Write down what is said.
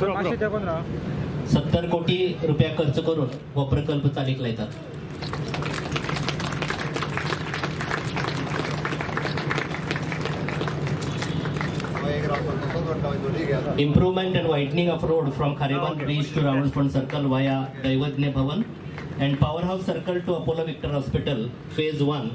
पाचशे ते पंधरा सत्तर कोटी रुपया खर्च करून हो प्रकल्प चालीक लायतात Improvement and widening of road from Khariban Bridge to Ravalpond Circle via Daivadne Bhavan and Powerhouse Circle to Apollo Victor Hospital, Phase 1.